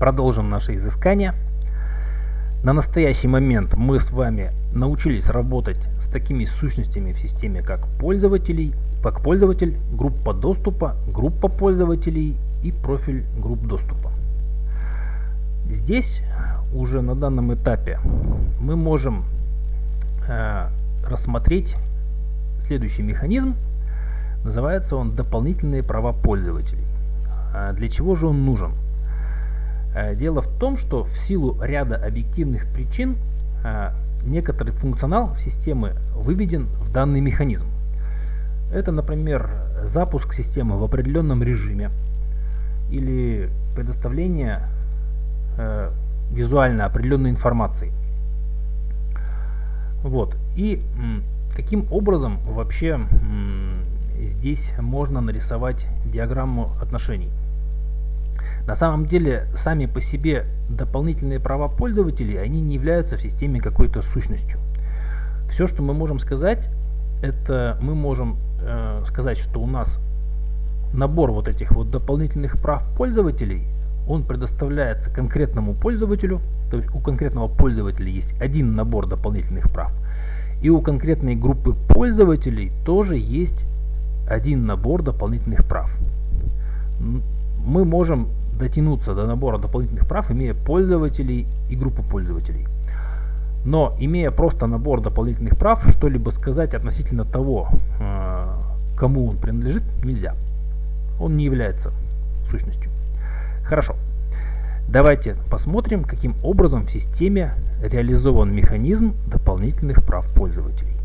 продолжим наше изыскание. На настоящий момент мы с вами научились работать с такими сущностями в системе, как пользователей, как пользователь, группа доступа, группа пользователей и профиль групп доступа. Здесь уже на данном этапе мы можем э, рассмотреть следующий механизм. Называется он дополнительные права пользователей. А для чего же он нужен? Э, дело в том, что в силу ряда объективных причин э, некоторый функционал системы выведен в данный механизм. Это, например, запуск системы в определенном режиме или предоставление э, визуально определенной информации. Вот. И каким образом вообще здесь можно нарисовать диаграмму отношений? На самом деле, сами по себе дополнительные права пользователей, они не являются в системе какой-то сущностью. Все, что мы можем сказать, это мы можем э, сказать, что у нас набор вот этих вот дополнительных прав пользователей, он предоставляется конкретному пользователю, то есть у конкретного пользователя есть один набор дополнительных прав, и у конкретной группы пользователей тоже есть один набор дополнительных прав. Мы можем дотянуться до набора дополнительных прав, имея пользователей и группу пользователей. Но имея просто набор дополнительных прав, что-либо сказать относительно того, э, кому он принадлежит, нельзя. Он не является сущностью. Хорошо. Давайте посмотрим, каким образом в системе реализован механизм дополнительных прав пользователей.